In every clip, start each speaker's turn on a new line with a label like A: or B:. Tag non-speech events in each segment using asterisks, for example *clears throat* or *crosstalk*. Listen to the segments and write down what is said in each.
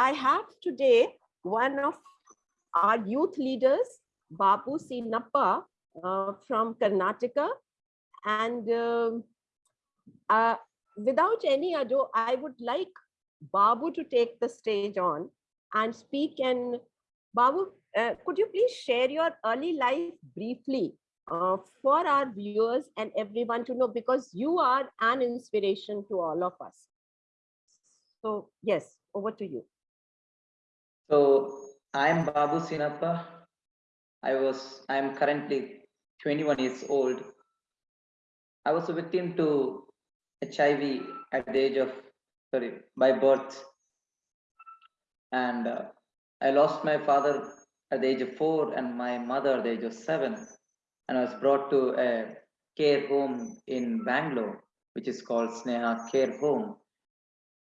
A: I have today one of our youth leaders, Babu Sinappa uh, from Karnataka. And um, uh, without any ado, I would like Babu to take the stage on and speak. And Babu, uh, could you please share your early life briefly uh, for our viewers and everyone to know because you are an inspiration to all of us. So yes, over to you.
B: So I'm Babu Sinappa. I was, I'm currently 21 years old. I was a victim to HIV at the age of, sorry, by birth. And uh, I lost my father at the age of four and my mother at the age of seven and I was brought to a care home in Bangalore, which is called Sneha Care Home,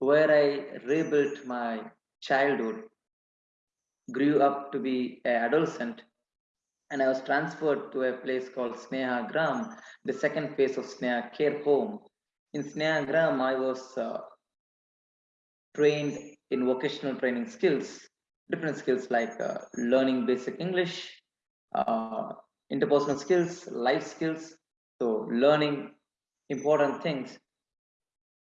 B: where I rebuilt my childhood, grew up to be an adolescent, and I was transferred to a place called Sneha Gram, the second phase of Sneha Care Home. In Sneha Gram, I was uh, trained in vocational training skills, different skills like uh, learning basic English, uh, interpersonal skills, life skills, so learning important things.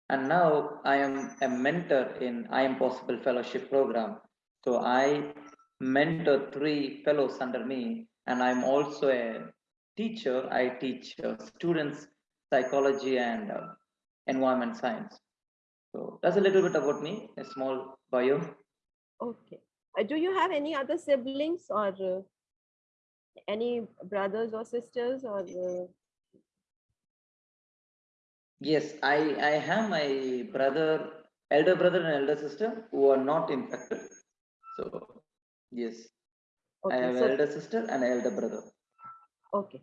B: And now I am a mentor in I Am Possible Fellowship Program. So I mentor three fellows under me, and I'm also a teacher. I teach uh, students psychology and uh, environment science. So that's a little bit about me, a small bio.
A: Okay. Uh, do you have any other siblings or uh, any brothers or sisters or uh...
B: yes i i have my brother elder brother and elder sister who are not infected so yes okay, i have so... elder sister and elder brother
A: okay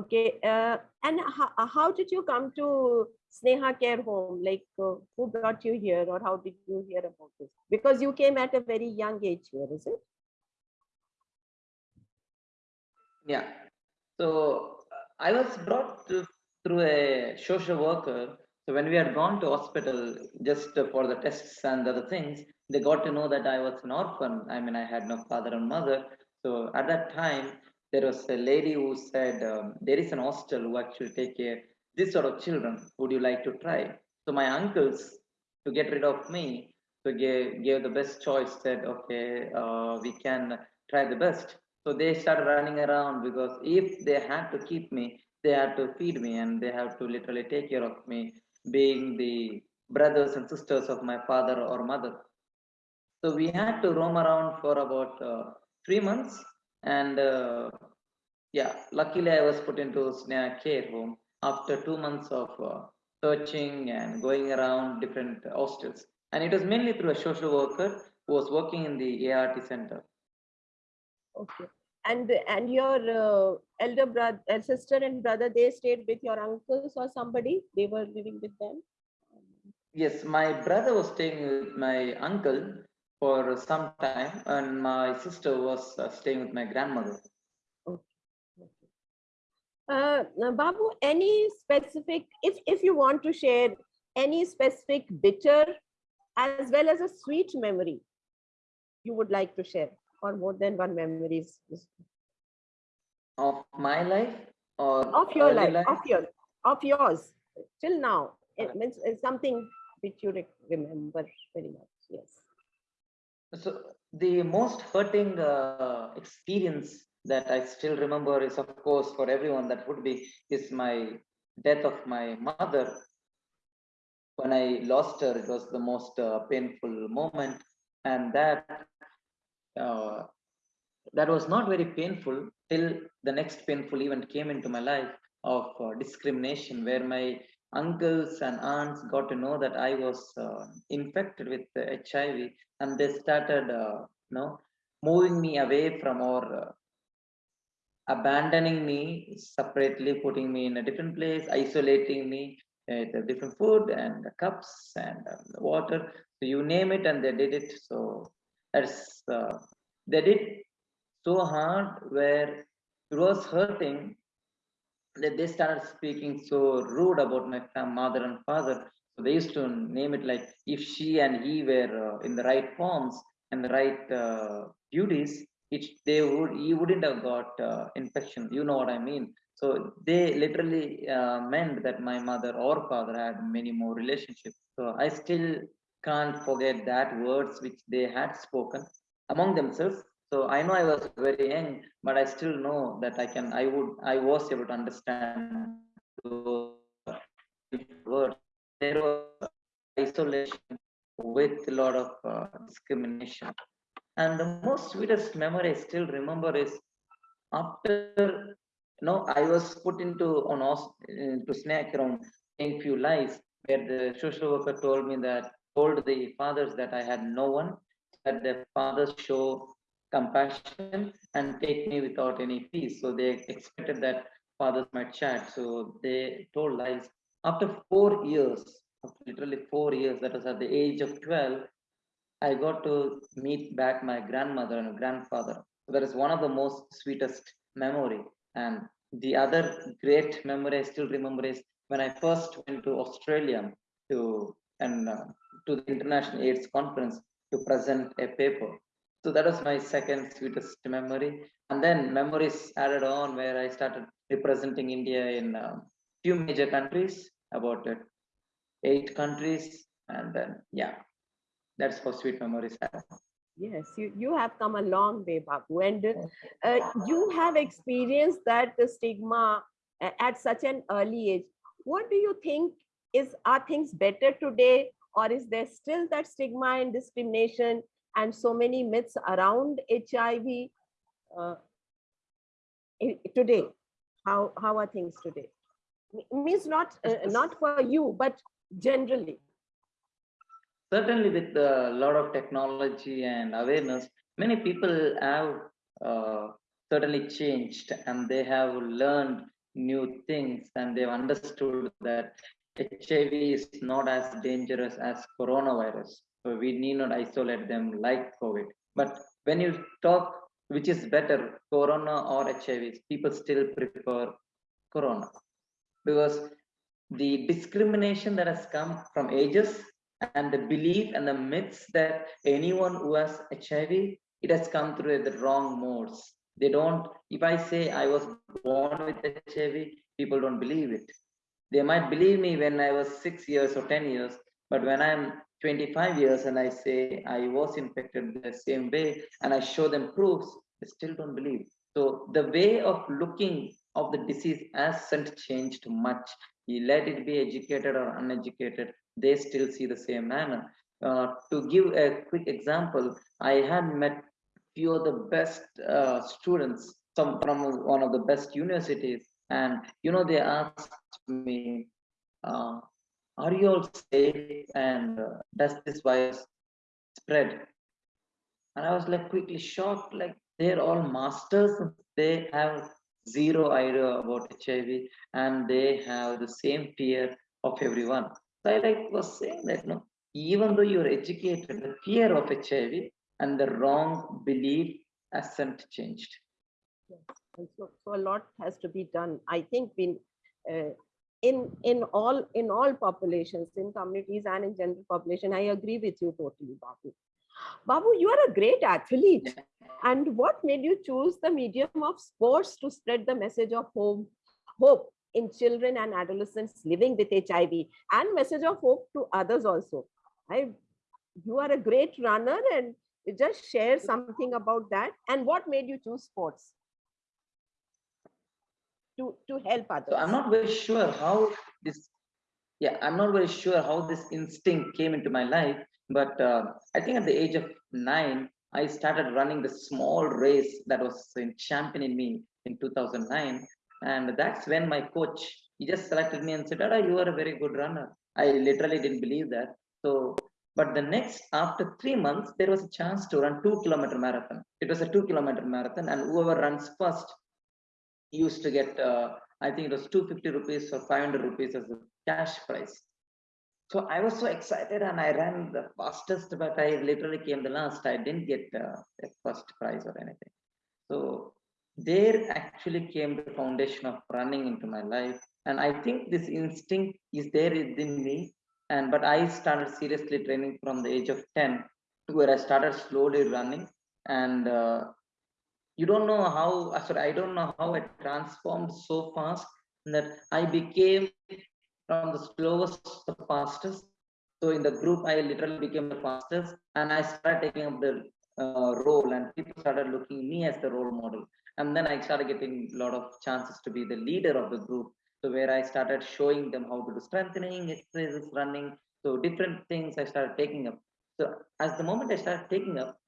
A: okay uh, and how, how did you come to sneha care home like uh, who brought you here or how did you hear about this because you came at a very young age here is it
B: Yeah. So I was brought to, through a social worker. So when we had gone to hospital just for the tests and other things, they got to know that I was an orphan. I mean, I had no father and mother. So at that time, there was a lady who said, um, there is an hostel who actually take care this sort of children. Would you like to try? So my uncles, to get rid of me, so gave, gave the best choice, said, okay, uh, we can try the best. So they started running around because if they had to keep me, they had to feed me and they have to literally take care of me, being the brothers and sisters of my father or mother. So we had to roam around for about uh, three months. And uh, yeah, luckily I was put into Sneha care home after two months of uh, searching and going around different hostels. And it was mainly through a social worker who was working in the ART center.
A: Okay. And and your uh, elder brother, uh, sister and brother, they stayed with your uncles or somebody? They were living with them?
B: Yes, my brother was staying with my uncle for some time and my sister was uh, staying with my grandmother.
A: Okay. Uh, Babu, any specific, if, if you want to share any specific bitter as well as a sweet memory you would like to share? Or more than one memories
B: of my life or
A: of your life, life, of your of yours till now. It means it's something which you remember very much yes.
B: So the most hurting uh, experience that i still remember is of course for everyone that would be is my death of my mother. When i lost her it was the most uh, painful moment and that uh, that was not very painful till the next painful event came into my life of uh, discrimination where my uncles and aunts got to know that I was uh, infected with HIV and they started uh, you know moving me away from or uh, abandoning me separately putting me in a different place isolating me with different food and cups and water so you name it and they did it. So that's uh, they did so hard where it was hurting that they started speaking so rude about my mother and father So they used to name it like if she and he were uh, in the right forms and the right uh, duties, it they would he wouldn't have got uh, infection. You know what I mean? So they literally uh, meant that my mother or father had many more relationships. So I still can't forget that words which they had spoken among themselves. So I know I was very young, but I still know that I can, I would, I was able to understand those words. There was isolation with a lot of uh, discrimination. And the most sweetest memory I still remember is after you know, I was put into on into Sneha Gram saying few lies where the social worker told me that told the fathers that I had no one, that the fathers show compassion and take me without any fees. So they expected that fathers might chat. So they told lies. After four years, literally four years, that was at the age of 12, I got to meet back my grandmother and grandfather. So that is one of the most sweetest memory. And the other great memory I still remember is when I first went to Australia to and uh, to the International AIDS Conference to present a paper. So that was my second sweetest memory. And then memories added on where I started representing India in a few major countries, about uh, eight countries. And then, yeah, that's how sweet memories.
A: Yes, you, you have come a long way, Babu, and uh, you have experienced that the stigma at such an early age. What do you think is are things better today, or is there still that stigma and discrimination and so many myths around HIV uh, today? How how are things today? M- Means not uh, not for you, but generally.
B: certainly with a lot of technology and awareness many people have uh, certainly changed and they have learned new things and they've understood that hiv is not as dangerous as coronavirus so we need not isolate them like covid but when you talk which is better corona or hiv people still prefer corona because the discrimination that has come from ages and the belief and the myths that anyone who has HIV, it has come through the wrong modes. They don't, if I say I was born with HIV, people don't believe it. They might believe me when I was six years or 10 years, but when I'm 25 years and I say I was infected the same way and I show them proofs, they still don't believe. So the way of looking of the disease hasn't changed much. You let it be educated or uneducated, they still see the same manner. Uh, to give a quick example, I had met few of the best uh, students, some from one of the best universities, and you know they asked me, uh, "Are you all safe? And uh, does this virus spread?" And I was like quickly shocked, like they're all masters, they have zero idea about HIV, and they have the same fear of everyone. So I like was saying that no, even though you're educated, the fear of HIV and the wrong belief hasn't changed.
A: And so, so a lot has to be done. I think in uh, in in all in all populations, in communities and in general population, I agree with you totally, Babu. Babu, you are a great athlete. And what made you choose the medium of sports to spread the message of hope, hope in children and adolescents living with HIV and message of hope to others also? I, you are a great runner and just share something about that. And what made you choose sports? To to help others.
B: So I'm not very sure how this, yeah, I'm not very sure how this instinct came into my life. But uh, I think at the age of nine, I started running the small race that was in champion in me in 2009. And that's when my coach, he just selected me and said, Dada, you are a very good runner. I literally didn't believe that. So, but the next, after three months, there was a chance to run two kilometer marathon. It was a two kilometer marathon and whoever runs first used to get, uh, I think it was 250 rupees or 500 rupees as a cash prize. So I was so excited and I ran the fastest, but I literally came the last. I didn't get uh, a first prize or anything. So there actually came the foundation of running into my life. And I think this instinct is there within me And but I started seriously training from the age of 10, where I started slowly running. And uh, you don't know how, uh, sorry, I don't know how it transformed so fast that I became from the slowest to the fastest. So in the group, I literally became the fastest, and I started taking up the uh, role, and people started looking me as the role model. And then I started getting a lot of chances to be the leader of the group. So where I started showing them how to do strengthening, exercises, running. So different things I started taking up. So as the moment I started taking up,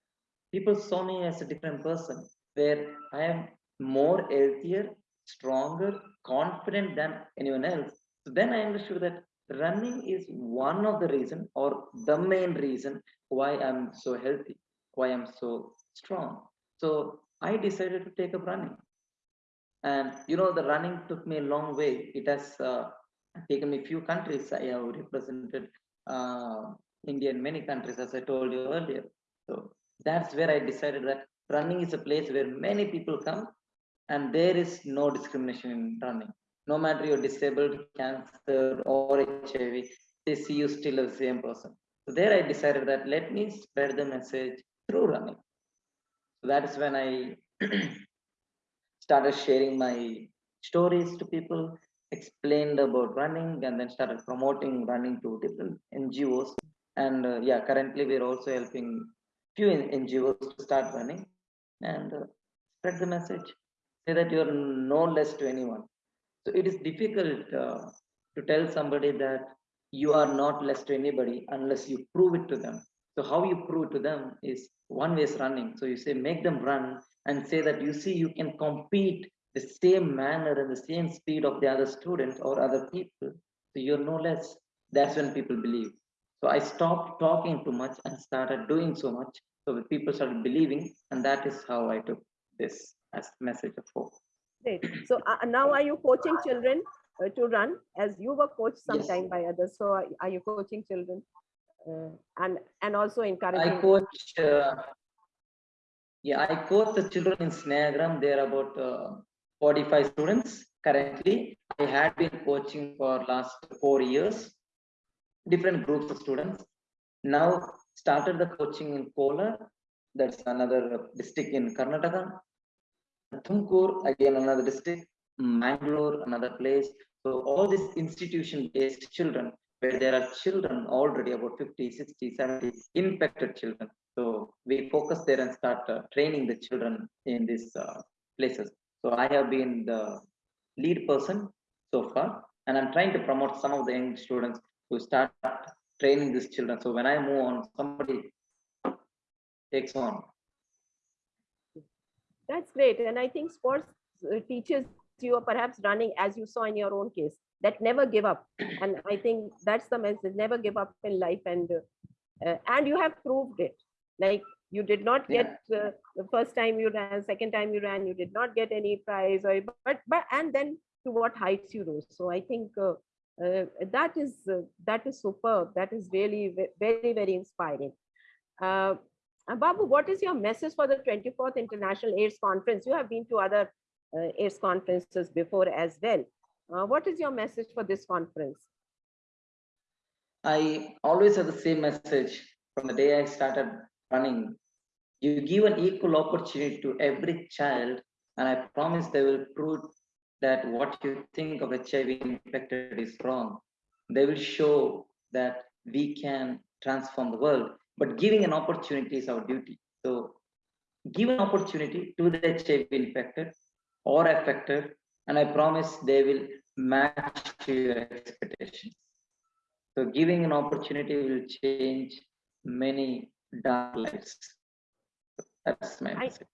B: people saw me as a different person, where I am more healthier, stronger, confident than anyone else. So then I understood that running is one of the reason or the main reason why I'm so healthy, why I'm so strong. So I decided to take up running. And you know, the running took me a long way. It has uh, taken me few countries. I have represented uh, India in many countries, as I told you earlier. So that's where I decided that running is a place where many people come and there is no discrimination in running. No matter you're disabled, cancer, or HIV, they see you still as the same person. So there I decided that let me spread the message through running. So that is when I *clears throat* started sharing my stories to people, explained about running, and then started promoting running to different NGOs. And uh, yeah, currently we're also helping few NGOs to start running and uh, spread the message. Say that you're no less to anyone. So it is difficult uh, to tell somebody that you are not less to anybody unless you prove it to them. So how you prove to them is one way is running. So you say make them run and say that you see you can compete the same manner and the same speed of the other students or other people. So you're no less. That's when people believe. So I stopped talking too much and started doing so much. So the people started believing, and that is how I took this as message of hope.
A: Great. So uh, now are you coaching children uh, to run as you were coached
B: Yes.
A: sometime by others? So are, are you coaching children uh, and and also encouraging?
B: I coach, uh, yeah, I coach the children in Sneha Gram. There are about uh, 45 students currently. I had been coaching for last four years, different groups of students. Now started the coaching in Kolar, that's another district in Karnataka. Tumkur, again another district, Mangalore, another place. So all these institution-based children, where there are children already about 50, 60, 70 infected children. So we focus there and start uh, training the children in these uh, places. So I have been the lead person so far, and I'm trying to promote some of the young students to start training these children. So when I move on, somebody takes on.
A: That's great. And I think sports uh, teaches you are perhaps running as you saw in your own case that never give up. *clears throat* And I think that's the message, never give up in life. And uh, and you have proved it. Like you did not
B: Yeah.
A: get uh, the first time you ran, second time you ran, you did not get any prize or but but and then to what heights you rose. So I think uh, uh, that is uh, that is superb. That is really very very inspiring. Uh, Babu, what is your message for the 24th International AIDS Conference? You have been to other uh, AIDS conferences before as well. Uh, what is your message for this conference?
B: I always have the same message from the day I started running. You give an equal opportunity to every child, and I promise they will prove that what you think of HIV infected is wrong. They will show that we can transform the world, but giving an opportunity is our duty. So, give an opportunity to the HIV infected or affected, and I promise they will match your expectations. So giving an opportunity will change many dark lives. That's my
A: I-
B: message.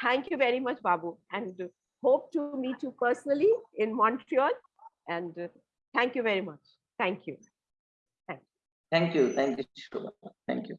A: Thank you very much, Babu, and hope to meet you personally in Montreal. And uh, thank you very much. Thank you.
B: Thank you. Thank you. Shobha. Thank you.